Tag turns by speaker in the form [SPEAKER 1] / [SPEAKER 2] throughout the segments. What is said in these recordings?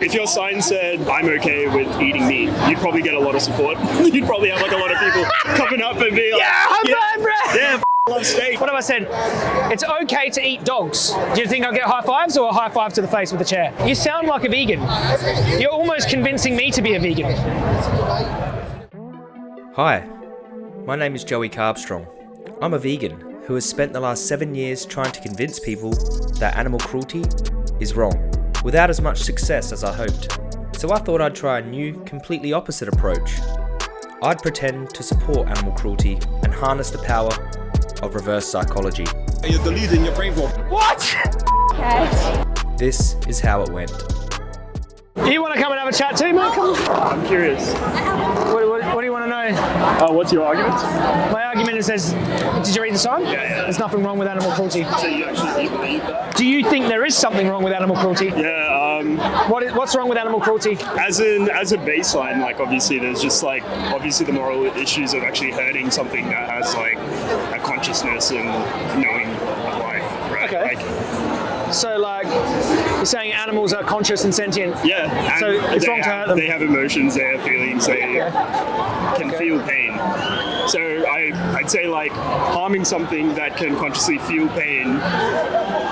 [SPEAKER 1] If your sign said, I'm okay with eating meat, you'd probably get a lot of support. you'd probably have like a lot of people coming up and be like,
[SPEAKER 2] Yeah, high five, bro!
[SPEAKER 1] yeah, love steak.
[SPEAKER 2] What have I said? It's okay to eat dogs. Do you think I'll get high fives or a high five to the face with a chair? You sound like a vegan. You're almost convincing me to be a vegan.
[SPEAKER 3] Hi, my name is Joey Carbstrong. I'm a vegan who has spent the last seven years trying to convince people that animal cruelty is wrong, without as much success as I hoped. So I thought I'd try a new, completely opposite approach. I'd pretend to support animal cruelty and harness the power of reverse psychology.
[SPEAKER 1] You're deluding your brain for
[SPEAKER 2] What?
[SPEAKER 3] This is how it went.
[SPEAKER 2] You want to come and have a chat too, mate? Come.
[SPEAKER 1] I'm curious.
[SPEAKER 2] What, what, what do you want to know?
[SPEAKER 1] Uh, what's your argument?
[SPEAKER 2] My argument is says, did you read the sign?
[SPEAKER 1] Yeah, yeah.
[SPEAKER 2] There's nothing wrong with animal cruelty.
[SPEAKER 1] So you actually believe that?
[SPEAKER 2] Do you think there is something wrong with animal cruelty?
[SPEAKER 1] Yeah, um,
[SPEAKER 2] What is, what's wrong with animal cruelty?
[SPEAKER 1] as in as a baseline, like obviously there's just like obviously the moral issues of actually hurting something that has like a consciousness and knowing of life, right?
[SPEAKER 2] Okay.
[SPEAKER 1] Like,
[SPEAKER 2] So, like, saying animals are conscious and sentient.
[SPEAKER 1] yeah.
[SPEAKER 2] So it's wrong to
[SPEAKER 1] have,
[SPEAKER 2] hurt them.
[SPEAKER 1] They have emotions, they have feelings, they can
[SPEAKER 2] Okay.
[SPEAKER 1] feel pain. I, I'd say like harming something that can consciously feel pain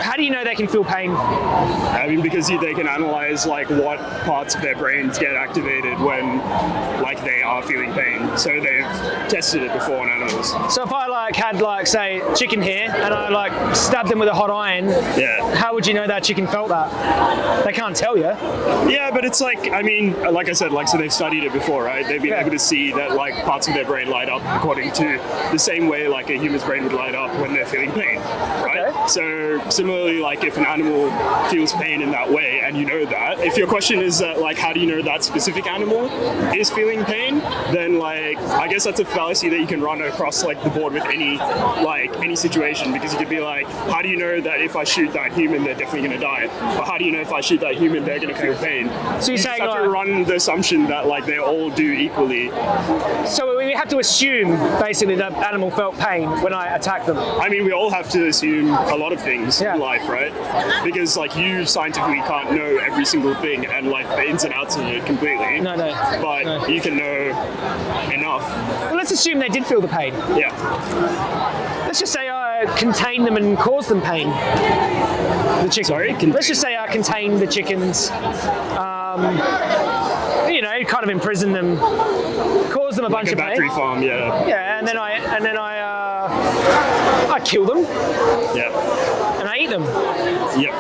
[SPEAKER 2] How do you know they can feel pain?
[SPEAKER 1] I mean, because they can analyze like what parts of their brains get activated when like they are feeling pain. So they've tested it before on animals.
[SPEAKER 2] So if I like had like say chicken here and I like stabbed them with a hot iron,
[SPEAKER 1] Yeah.
[SPEAKER 2] how would you know that chicken felt that? They can't tell you.
[SPEAKER 1] Yeah, but it's like I mean, like I said, like so they've studied it before, right? They've been
[SPEAKER 2] Yeah.
[SPEAKER 1] able to see that like parts of their brain light up according to the same way like a human's brain would light up when they're feeling pain, right? So similarly, like if an animal feels pain in that way, and you know that, if your question is that like how do you know that specific animal is feeling pain, then like I guess that's a fallacy that you can run across like the board with any like any situation because you could be like, how do you know that if I shoot that human, they're definitely going to die, or how do you know if I shoot that human, they're going to feel pain?
[SPEAKER 2] So you're
[SPEAKER 1] you
[SPEAKER 2] saying
[SPEAKER 1] just have to run the assumption that like they all do equally.
[SPEAKER 2] So we have to assume basically that animal felt pain when I attacked them.
[SPEAKER 1] I mean, we all have to assume a lot of things
[SPEAKER 2] Yeah.
[SPEAKER 1] in life, right? Because like you scientifically can't know every single thing and like the ins and outs of it completely.
[SPEAKER 2] No, no.
[SPEAKER 1] But
[SPEAKER 2] No.
[SPEAKER 1] you can know enough.
[SPEAKER 2] Well, let's assume they did feel the pain.
[SPEAKER 1] Yeah.
[SPEAKER 2] Let's just say I contained them and caused them pain. The chicken.
[SPEAKER 1] Sorry? Contain-
[SPEAKER 2] Let's just say I contained the chickens. Um, you know, kind of imprisoned them, caused them a bunch
[SPEAKER 1] Like a
[SPEAKER 2] of
[SPEAKER 1] battery
[SPEAKER 2] pain.
[SPEAKER 1] farm, yeah.
[SPEAKER 2] Yeah, and then I and then I uh, I kill them
[SPEAKER 1] Yeah.
[SPEAKER 2] and I eat them.
[SPEAKER 1] Yep.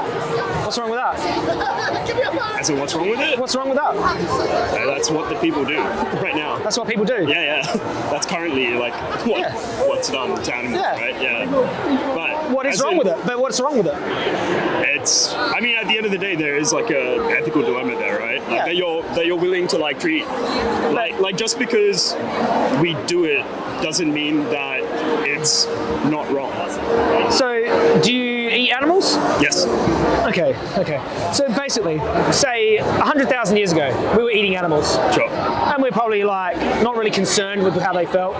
[SPEAKER 2] What's wrong with that?
[SPEAKER 1] So what's wrong with it?
[SPEAKER 2] What's wrong with that?
[SPEAKER 1] Uh, That's what the people do right now.
[SPEAKER 2] That's what people do.
[SPEAKER 1] Yeah, yeah. That's currently like what
[SPEAKER 2] Yeah.
[SPEAKER 1] what's done to animals,
[SPEAKER 2] Yeah.
[SPEAKER 1] right? Yeah. But
[SPEAKER 2] What is wrong
[SPEAKER 1] in-
[SPEAKER 2] with it? But what's wrong with it?
[SPEAKER 1] it's i mean at the end of the day there is like a ethical dilemma there right like
[SPEAKER 2] Yeah.
[SPEAKER 1] that you're that you're willing to like treat like like just because we do it doesn't mean that it's not wrong
[SPEAKER 2] So, do you eat animals?
[SPEAKER 1] yes
[SPEAKER 2] Okay, okay. So basically, say 100,000 years ago, we were eating animals.
[SPEAKER 1] sure
[SPEAKER 2] And we're probably like not really concerned with how they felt,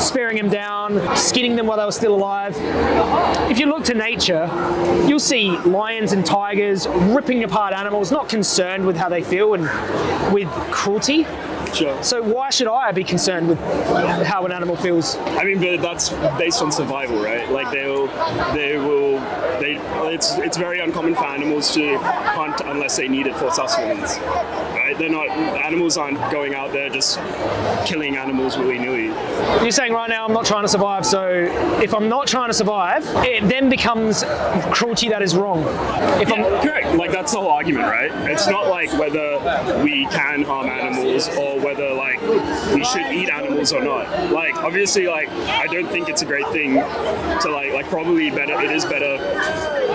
[SPEAKER 2] sparing them down, skinning them while they were still alive. If you look to nature, you'll see lions and tigers ripping apart animals, not concerned with how they feel and with cruelty.
[SPEAKER 1] Sure.
[SPEAKER 2] So why should I be concerned with how an animal feels?
[SPEAKER 1] i mean but that's based on survival right? Like they'll they will they it's it's very uncommon for animals to hunt unless they need it for sustenance they're not animals aren't going out there just killing animals willy-nilly
[SPEAKER 2] You're saying right now I'm not trying to survive, so if I'm not trying to survive, it then becomes cruelty that is wrong. If I'm
[SPEAKER 1] correct. Like that's the whole argument, right? It's not like whether we can harm animals or whether like we should eat animals or not. Like obviously, like I don't think it's a great thing to like like probably better. It is better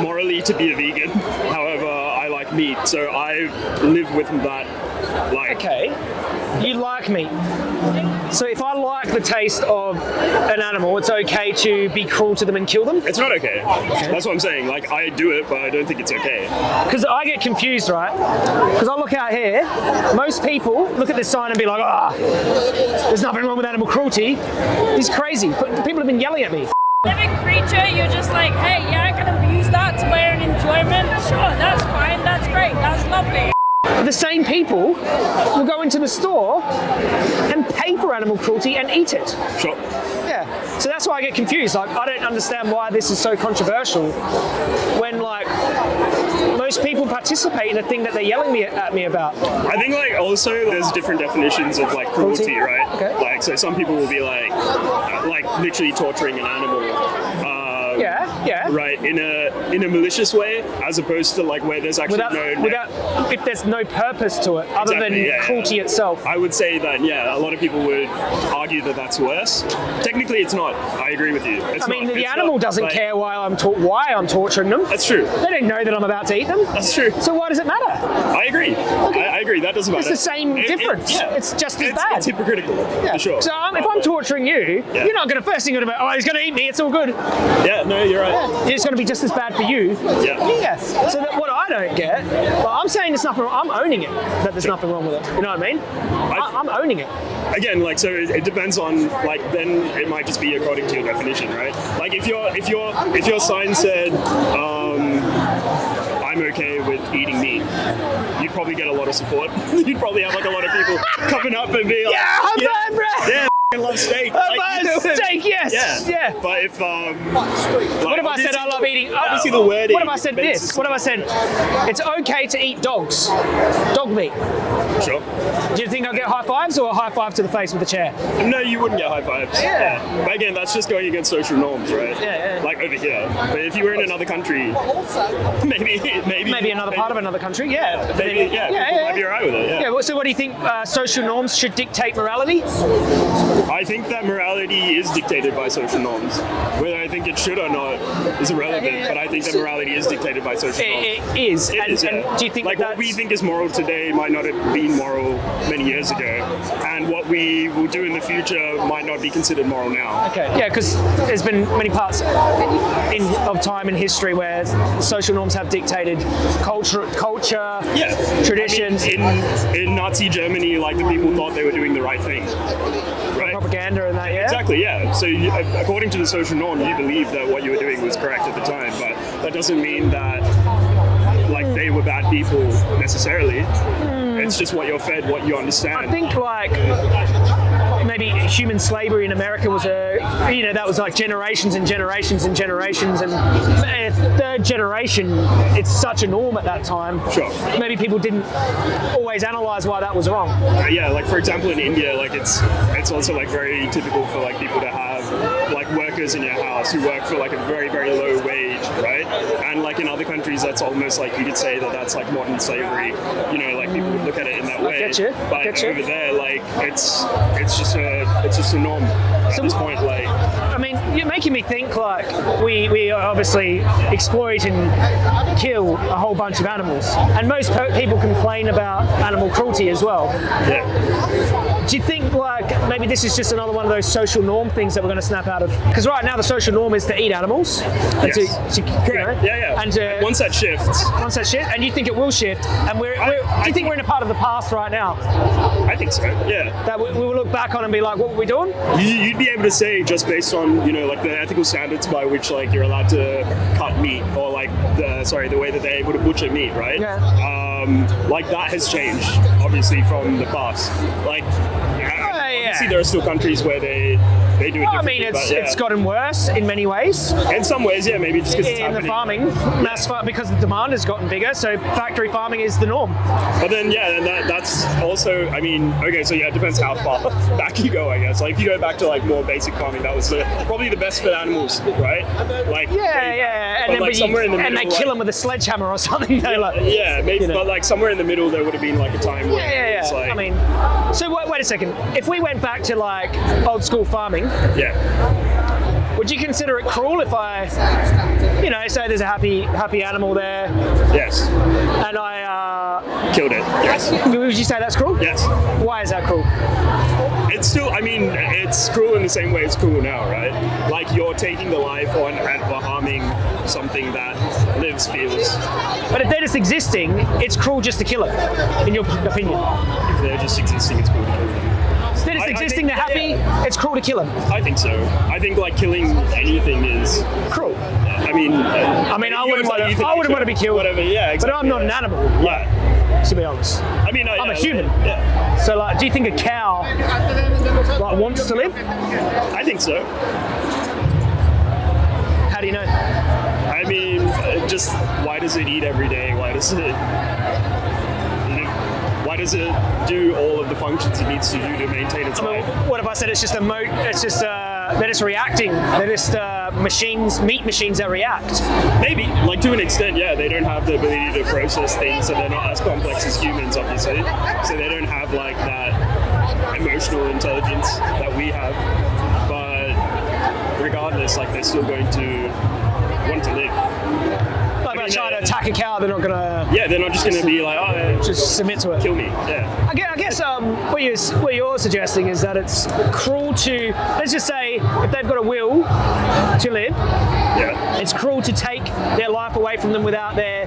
[SPEAKER 1] morally to be a vegan. However, I like meat, so I live with that. Like
[SPEAKER 2] okay, you like meat. So if I like the taste of an animal, it's okay to be cruel to them and kill them?
[SPEAKER 1] It's not okay. That's what I'm saying. Like I do it, but I don't think it's okay.
[SPEAKER 2] Because I get confused, right? Because I look out here, most people look at this sign and be like, ah, there's nothing wrong with animal cruelty. He's crazy. But people have been yelling at me.
[SPEAKER 4] living creature, you're just like, hey, yeah, I can abuse that to my own enjoyment. Sure, that's fine, that's great, that's lovely.
[SPEAKER 2] The same people will go into the store and pay for animal cruelty and eat it.
[SPEAKER 1] Sure.
[SPEAKER 2] Yeah. So that's why I get confused. Like, I don't understand why this is so controversial when, like, most people participate in the thing that they're yelling me at me about.
[SPEAKER 1] I think like also there's different definitions of like cruelty,
[SPEAKER 2] Cruelty?
[SPEAKER 1] right?
[SPEAKER 2] Okay.
[SPEAKER 1] Like so some people will be like like literally torturing an animal. Um,
[SPEAKER 2] Yeah, yeah.
[SPEAKER 1] Right, in a in a malicious way, as opposed to like where there's actually
[SPEAKER 2] Without,
[SPEAKER 1] no.
[SPEAKER 2] without, if there's no purpose to it other
[SPEAKER 1] Exactly,
[SPEAKER 2] than
[SPEAKER 1] yeah, yeah.
[SPEAKER 2] cruelty itself.
[SPEAKER 1] I would say that yeah, a lot of people would argue that that's worse. Technically, it's not. I agree with you. It's
[SPEAKER 2] I mean,
[SPEAKER 1] not.
[SPEAKER 2] the animal
[SPEAKER 1] not,
[SPEAKER 2] doesn't
[SPEAKER 1] like-
[SPEAKER 2] care why I'm why I'm torturing them.
[SPEAKER 1] That's true.
[SPEAKER 2] They don't know that I'm about to eat them.
[SPEAKER 1] That's true.
[SPEAKER 2] So why does it matter?
[SPEAKER 1] I agree. I, I agree. That doesn't matter.
[SPEAKER 2] It's the same
[SPEAKER 1] It- it-
[SPEAKER 2] difference.
[SPEAKER 1] yeah.
[SPEAKER 2] It's just as
[SPEAKER 1] it's,
[SPEAKER 2] bad.
[SPEAKER 1] It's hypocritical. For sure.
[SPEAKER 2] So um, if I'm torturing you,
[SPEAKER 1] Yeah.
[SPEAKER 2] you're not going to first thing you're going to be, oh, he's going to eat me. It's all good.
[SPEAKER 1] Yeah. No, you're right.
[SPEAKER 2] It's going to be just as bad for you.
[SPEAKER 1] Yeah.
[SPEAKER 2] Yes. So that what I don't get, well, I'm saying there's nothing. wrong. I'm owning it. That there's nothing wrong with it. You know what I mean? I, I'm owning it.
[SPEAKER 1] again like so it, it depends on like then it might just be according to your definition right like if your if your if your sign said um i'm okay with eating meat you'd probably get a lot of support you'd probably have like a lot of people coming up and be like
[SPEAKER 2] Yeah, five, bro.
[SPEAKER 1] yeah I love steak
[SPEAKER 2] High
[SPEAKER 1] Like, you
[SPEAKER 2] five,
[SPEAKER 1] know what I
[SPEAKER 2] steak, yes,
[SPEAKER 1] yeah
[SPEAKER 2] yeah.
[SPEAKER 1] but if um
[SPEAKER 2] What if I said I love eating?
[SPEAKER 1] obviously the wording
[SPEAKER 2] What if I said this? What if I said it's okay to eat dogs, dog meat?
[SPEAKER 1] sure
[SPEAKER 2] Do you think I'll get high fives or a high five to the face with a chair?
[SPEAKER 1] no you wouldn't get high fives
[SPEAKER 2] Yeah.
[SPEAKER 1] but again that's just going against social norms right
[SPEAKER 2] Yeah, yeah.
[SPEAKER 1] like over here but if you were in another country maybe maybe
[SPEAKER 2] Maybe another part of another country. Yeah.
[SPEAKER 1] Maybe, yeah,
[SPEAKER 2] yeah,
[SPEAKER 1] people
[SPEAKER 2] yeah.
[SPEAKER 1] might be alright with it. Yeah.
[SPEAKER 2] Yeah, well, so what do you think uh, social norms should dictate morality?
[SPEAKER 1] I think that morality is dictated by social norms. Whether I think it should or not is irrelevant, but I think that morality is dictated by social norms.
[SPEAKER 2] It, it is.
[SPEAKER 1] It
[SPEAKER 2] and,
[SPEAKER 1] is, yeah.
[SPEAKER 2] and do you think
[SPEAKER 1] like what we think is moral today might not have been moral many years ago, and what we will do in the future might not be considered moral now.
[SPEAKER 2] Okay. Yeah, because there's been many parts in, of time in history where social norms have dictated culture, culture,
[SPEAKER 1] Yeah,
[SPEAKER 2] traditions,
[SPEAKER 1] I mean, in in Nazi Germany, like the people thought they were doing the right thing?
[SPEAKER 2] Propaganda, and that. Yeah.
[SPEAKER 1] Exactly, yeah. So, you, uh, according to the social norm, you believe that what you were doing was correct at the time, but that doesn't mean that like they were bad people necessarily. Hmm. It's just what you're fed, what you understand.
[SPEAKER 2] I think like maybe human slavery in America was a you know that was like generations and generations and generations and eh, third generation it's such a norm at that time.
[SPEAKER 1] Sure.
[SPEAKER 2] Maybe people didn't always analyze why that was wrong.
[SPEAKER 1] Uh, yeah, like for example in India, like it's it's also like very typical for like people to have like workers in your house who work for like a very very low wage, right? And like in other countries, that's almost like you could say that that's like modern slavery. You know, like people would look at it in that way.
[SPEAKER 2] I get you,
[SPEAKER 1] But
[SPEAKER 2] get you.
[SPEAKER 1] over there, like it's it's just a it's just a norm at this point. Like
[SPEAKER 2] I mean, you're making me think like we, we obviously exploit and kill a whole bunch of animals, and most po- people complain about animal cruelty as well.
[SPEAKER 1] yeah,
[SPEAKER 2] Do you think like maybe this is just another one of those social norm things that we're going to snap out of? Because right now the social norm is to eat animals, and
[SPEAKER 1] Yes.
[SPEAKER 2] to, to you know.
[SPEAKER 1] Yeah, yeah.
[SPEAKER 2] and uh,
[SPEAKER 1] once that shifts,
[SPEAKER 2] once that shit, and you think it will shift, and we're,
[SPEAKER 1] I-
[SPEAKER 2] we're do you think
[SPEAKER 1] think-
[SPEAKER 2] we're in a part of the past right now
[SPEAKER 1] I think so. Yeah.
[SPEAKER 2] that we, we will look back on and be like, what were we doing?
[SPEAKER 1] You- You'd be able to say just based on you know like the ethical standards by which like you're allowed to cut meat or like the sorry the way that they're able to butcher meat, right?
[SPEAKER 2] Yeah.
[SPEAKER 1] Um, like that has changed obviously from the past. Like obviously there are still countries where they they do it.
[SPEAKER 2] I mean, it's
[SPEAKER 1] but, yeah.
[SPEAKER 2] it's gotten worse in many ways.
[SPEAKER 1] in some ways, yeah, maybe just because it's
[SPEAKER 2] in the farming, mass farm, because the demand has gotten bigger, so factory farming is the norm.
[SPEAKER 1] But then, yeah, and that, that's also, I mean, okay, so yeah, it depends how far back you go, I guess. Like, if you go back to like more basic farming, that was the, probably the best for the animals, right? Like,
[SPEAKER 2] Yeah,
[SPEAKER 1] they-
[SPEAKER 2] yeah, and then
[SPEAKER 1] like
[SPEAKER 2] but you-
[SPEAKER 1] somewhere in the
[SPEAKER 2] and
[SPEAKER 1] middle,
[SPEAKER 2] they kill
[SPEAKER 1] like-
[SPEAKER 2] them with a sledgehammer or something. They like,
[SPEAKER 1] Yeah, maybe,
[SPEAKER 2] you know.
[SPEAKER 1] but like somewhere in the middle, there would have been like a time where
[SPEAKER 2] yeah, yeah,
[SPEAKER 1] it's
[SPEAKER 2] yeah.
[SPEAKER 1] like,
[SPEAKER 2] I mean, so wait a second. If we went back to like old school farming,
[SPEAKER 1] yeah,
[SPEAKER 2] would you consider it cruel if I, you know, say there's a happy happy animal there,
[SPEAKER 1] yes,
[SPEAKER 2] and I, uh,
[SPEAKER 1] killed it, yes,
[SPEAKER 2] would you say that's cruel?
[SPEAKER 1] yes.
[SPEAKER 2] Why is that cruel?
[SPEAKER 1] It's still, I mean, it's cruel in the same way it's cruel now, right? Like you're taking the life on and harming something that lives, feels.
[SPEAKER 2] But if they're just existing, it's cruel just to kill it, in your opinion.
[SPEAKER 1] If they're just existing, it's cruel
[SPEAKER 2] existing,
[SPEAKER 1] think-
[SPEAKER 2] they're happy, it's cruel to kill them.
[SPEAKER 1] I think so. I think like killing anything is
[SPEAKER 2] Cruel.
[SPEAKER 1] I mean, I
[SPEAKER 2] I mean, I wouldn't want to. I wouldn't want to be killed.
[SPEAKER 1] Whatever, yeah.
[SPEAKER 2] But I'm not an animal.
[SPEAKER 1] Yeah.
[SPEAKER 2] To be honest,
[SPEAKER 1] I mean, I,
[SPEAKER 2] I'm a human.
[SPEAKER 1] Yeah,
[SPEAKER 2] so like, do you think a cow like wants to live?
[SPEAKER 1] I think so.
[SPEAKER 2] How do you know?
[SPEAKER 1] I mean, uh, just why does it eat every day? Why does it? Why does it do all of the functions it needs to do to maintain its
[SPEAKER 2] I mean,
[SPEAKER 1] life?
[SPEAKER 2] what if I said it's just a mo? It's just uh, they're just reacting. They're just uh, machines, meat machines that react.
[SPEAKER 1] Maybe, like to an extent, yeah. They don't have the ability to process things, so they're not as complex as humans, obviously. So they don't have like that emotional intelligence that we have. But regardless, like they're still going to want to live.
[SPEAKER 2] I try to attack a cow, they're not gonna
[SPEAKER 1] Yeah, they're not just going to be like, oh,
[SPEAKER 2] just submit to it.
[SPEAKER 1] kill me. Yeah.
[SPEAKER 2] I guess, I guess um, what, you're, what you're suggesting is that it's cruel to, let's just say, if they've got a will to live,
[SPEAKER 1] Yeah.
[SPEAKER 2] it's cruel to take their life away from them without their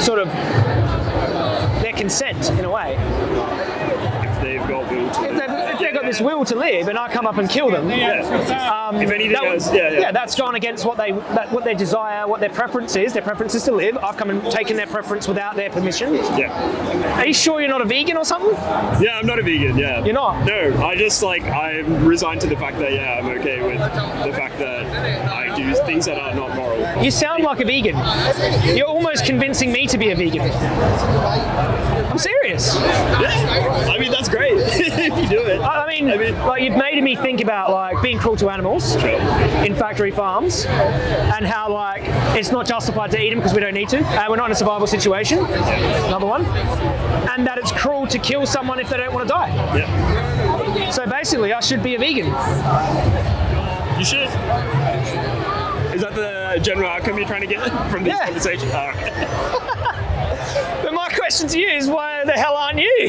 [SPEAKER 2] sort of their consent in a way.
[SPEAKER 1] If they've got will to
[SPEAKER 2] If they've, if they've got this will to live, and I come up and kill them,
[SPEAKER 1] Yeah.
[SPEAKER 2] um,
[SPEAKER 1] If anything
[SPEAKER 2] that would-
[SPEAKER 1] else, yeah, yeah.
[SPEAKER 2] that's gone against what they that, what their desire, what their preference is. Their preference is to live. I've come and taken their preference without their permission.
[SPEAKER 1] Yeah.
[SPEAKER 2] Are you sure you're not a vegan or something?
[SPEAKER 1] Yeah, I'm not a vegan. Yeah.
[SPEAKER 2] You're not?
[SPEAKER 1] No, I just like I'm resigned to the fact that yeah, I'm okay with the fact that I do things that are not moral.
[SPEAKER 2] You sound like a vegan. You're almost convincing me to be a vegan. I'm serious.
[SPEAKER 1] Yeah. I mean that's great if you do it.
[SPEAKER 2] I mean,
[SPEAKER 1] I mean-
[SPEAKER 2] like you've made me think about like being cruel to animals
[SPEAKER 1] Sure.
[SPEAKER 2] in factory farms, and how like it's not justified to eat them because we don't need to. Uh, we're not in a survival situation. Another one, and that it's cruel to kill someone if they don't want to die.
[SPEAKER 1] Yeah.
[SPEAKER 2] So basically, I should be a vegan.
[SPEAKER 1] You should. Is that the general outcome you're trying to get from this
[SPEAKER 2] Yeah.
[SPEAKER 1] conversation? All right.
[SPEAKER 2] But my question to you is, why the hell aren't you?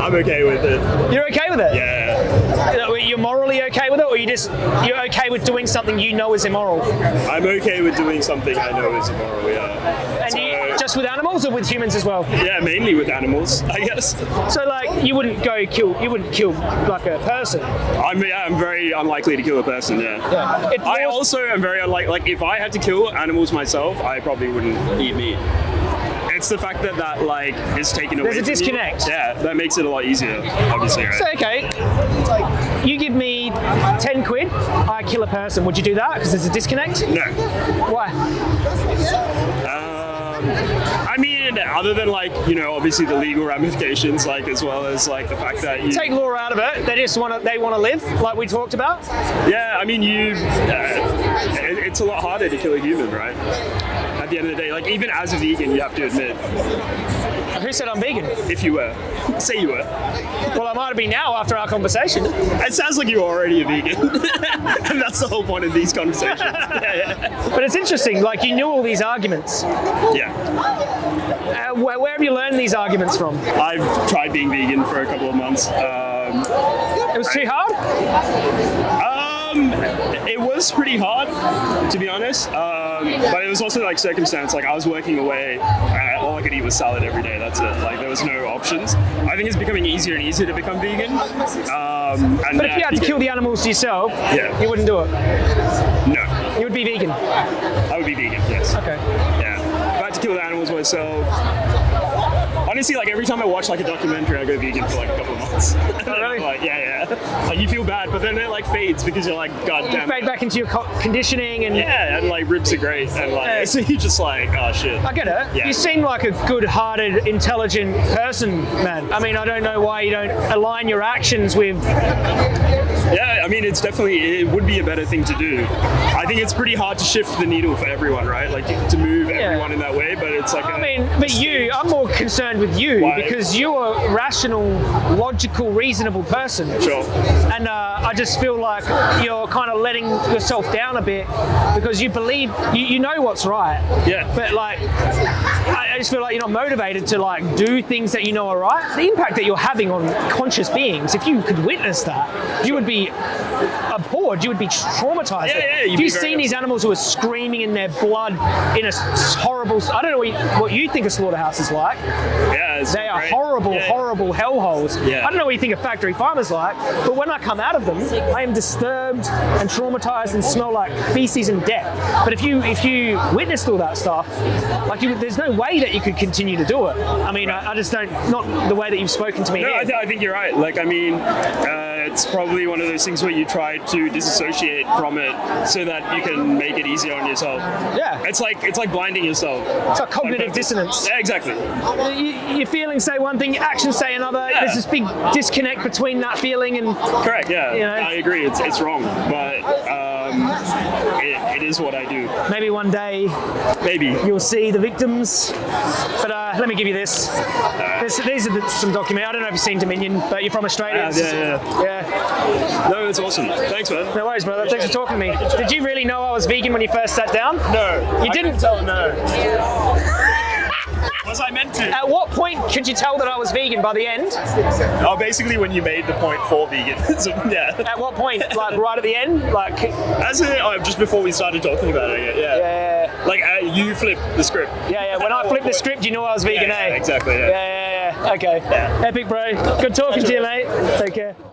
[SPEAKER 1] I'm okay with it.
[SPEAKER 2] You're okay with it?
[SPEAKER 1] Yeah.
[SPEAKER 2] You're morally okay with it, or you just you're okay with doing something you know is immoral?
[SPEAKER 1] I'm okay with doing something I know is immoral. Yeah.
[SPEAKER 2] And
[SPEAKER 1] So,
[SPEAKER 2] you, just with animals or with humans as well?
[SPEAKER 1] yeah, mainly with animals, I guess.
[SPEAKER 2] So like you wouldn't go kill you wouldn't kill like a person.
[SPEAKER 1] I'm yeah, I'm very unlikely to kill a person. Yeah.
[SPEAKER 2] It
[SPEAKER 1] I also am very unlikely. Like, if I had to kill animals myself, I probably wouldn't eat meat. It's the fact that that like is taken away.
[SPEAKER 2] There's a
[SPEAKER 1] from you.
[SPEAKER 2] disconnect.
[SPEAKER 1] Yeah, that makes it a lot easier. Obviously, right?
[SPEAKER 2] So okay, you give me ten quid, I kill a person. Would you do that? Because there's a disconnect.
[SPEAKER 1] no.
[SPEAKER 2] Why?
[SPEAKER 1] Um, I mean, other than like you know, obviously the legal ramifications, like as well as like the fact that you.
[SPEAKER 2] Take law out of it. They just want to. They want to live, like we talked about.
[SPEAKER 1] yeah, I mean, you. Uh, it, it's a lot harder to kill a human, right? At the end of the day, like even as a vegan, you have to admit,
[SPEAKER 2] Who said I'm vegan?
[SPEAKER 1] if you were, say you were.
[SPEAKER 2] Well, I might be now after our conversation.
[SPEAKER 1] It sounds like you're already a vegan, and that's the whole point of these conversations. yeah, yeah.
[SPEAKER 2] But it's interesting. Like you knew all these arguments.
[SPEAKER 1] yeah.
[SPEAKER 2] Uh, where, where have you learned these arguments from?
[SPEAKER 1] I've tried being vegan for a couple of months. Um,
[SPEAKER 2] It was too hard.
[SPEAKER 1] It was pretty hard, to be honest. Um, but it was also like circumstance. Like I was working away, and all I could eat was salad every day. That's it. Like there was no options. I think it's becoming easier and easier to become vegan. Um, and
[SPEAKER 2] But if you had to kill the animals yourself,
[SPEAKER 1] Yeah.
[SPEAKER 2] you wouldn't do it.
[SPEAKER 1] no,
[SPEAKER 2] You would be vegan.
[SPEAKER 1] I would be vegan. Yes.
[SPEAKER 2] Okay.
[SPEAKER 1] Yeah. If I had to kill the animals myself. Honestly, like every time I watch like a documentary, I go vegan for like a couple of months.
[SPEAKER 2] Oh, really?
[SPEAKER 1] like, yeah, yeah. Like you feel bad, but then it like fades because you're like, God
[SPEAKER 2] You
[SPEAKER 1] damn.
[SPEAKER 2] fade
[SPEAKER 1] it.
[SPEAKER 2] back into your co- conditioning and
[SPEAKER 1] Yeah, and like ribs are great, and like
[SPEAKER 2] Yeah.
[SPEAKER 1] so you just like, oh shit.
[SPEAKER 2] I get it.
[SPEAKER 1] Yeah.
[SPEAKER 2] You seem like a good-hearted, intelligent person, man. I mean, I don't know why you don't align your actions with.
[SPEAKER 1] Yeah, I mean, it's definitely it would be a better thing to do. I think it's pretty hard to shift the needle for everyone, right? Like to move everyone in that way, but it's like.
[SPEAKER 2] I
[SPEAKER 1] a-
[SPEAKER 2] mean, but you, I'm more concerned with you
[SPEAKER 1] Why?
[SPEAKER 2] because you're a rational, logical, reasonable person.
[SPEAKER 1] Sure.
[SPEAKER 2] And uh, I just feel like you're kind of letting yourself down a bit because you believe you, you know what's right.
[SPEAKER 1] Yeah.
[SPEAKER 2] But like, I just feel like you're not motivated to like do things that you know are right. The impact that you're having on conscious beings, if you could witness that, you would be abhorred. You would be traumatized.
[SPEAKER 1] Yeah, yeah,
[SPEAKER 2] if you've seen these animals who are screaming in their blood in a horrible. I don't know what you, what you think a slaughterhouse is like.
[SPEAKER 1] Yeah,
[SPEAKER 2] They are
[SPEAKER 1] great.
[SPEAKER 2] horrible,
[SPEAKER 1] Yeah.
[SPEAKER 2] horrible hellholes.
[SPEAKER 1] Yeah.
[SPEAKER 2] I don't know what you think a factory farmer's like, but when I come out of them, I am disturbed and traumatized and smell like feces and death. But if you if you witnessed all that stuff, like you, there's no way that you could continue to do it. I mean, I, I just don't. Not the way that you've spoken to me.
[SPEAKER 1] No. I, th- I think you're right. Like, I mean, uh, it's probably one of those things where you try to disassociate from it so that you can make it easier on yourself.
[SPEAKER 2] yeah.
[SPEAKER 1] It's like it's like blinding yourself.
[SPEAKER 2] It's like cognitive
[SPEAKER 1] purpose.
[SPEAKER 2] dissonance.
[SPEAKER 1] Yeah, exactly.
[SPEAKER 2] You, your feelings say one thing, your actions say another.
[SPEAKER 1] Yeah.
[SPEAKER 2] There's this big disconnect between that feeling and
[SPEAKER 1] Correct. Yeah,
[SPEAKER 2] You know?
[SPEAKER 1] I agree. It's it's wrong, but it is what I do.
[SPEAKER 2] maybe one day
[SPEAKER 1] Maybe.
[SPEAKER 2] you'll see the victims. But uh, let me give you this. This- these are the, some document. I don't know if you've seen Dominion, but you're from Australia.
[SPEAKER 1] Yeah, yeah,
[SPEAKER 2] yeah.
[SPEAKER 1] No, it's awesome. Thanks, man.
[SPEAKER 2] No worries, brother. Thanks for talking to me. Did you really know I was vegan when you first sat down?
[SPEAKER 1] No,
[SPEAKER 2] You
[SPEAKER 1] I
[SPEAKER 2] didn't?
[SPEAKER 1] tell. No. Was I meant to?
[SPEAKER 2] At what point could you tell that I was vegan by the end?
[SPEAKER 1] Oh, basically when you made the point for veganism. yeah.
[SPEAKER 2] At what point? Like right at the end? Like,
[SPEAKER 1] As in, oh, just before we started talking about it. Yeah.
[SPEAKER 2] yeah,
[SPEAKER 1] Like uh, you flipped the script.
[SPEAKER 2] yeah, yeah. When I flipped the script, you knew I was vegan,
[SPEAKER 1] Yeah,
[SPEAKER 2] eh?
[SPEAKER 1] exactly. Yeah.
[SPEAKER 2] Yeah, yeah, yeah. Okay. Epic, bro. Good talking to you, mate. Take care.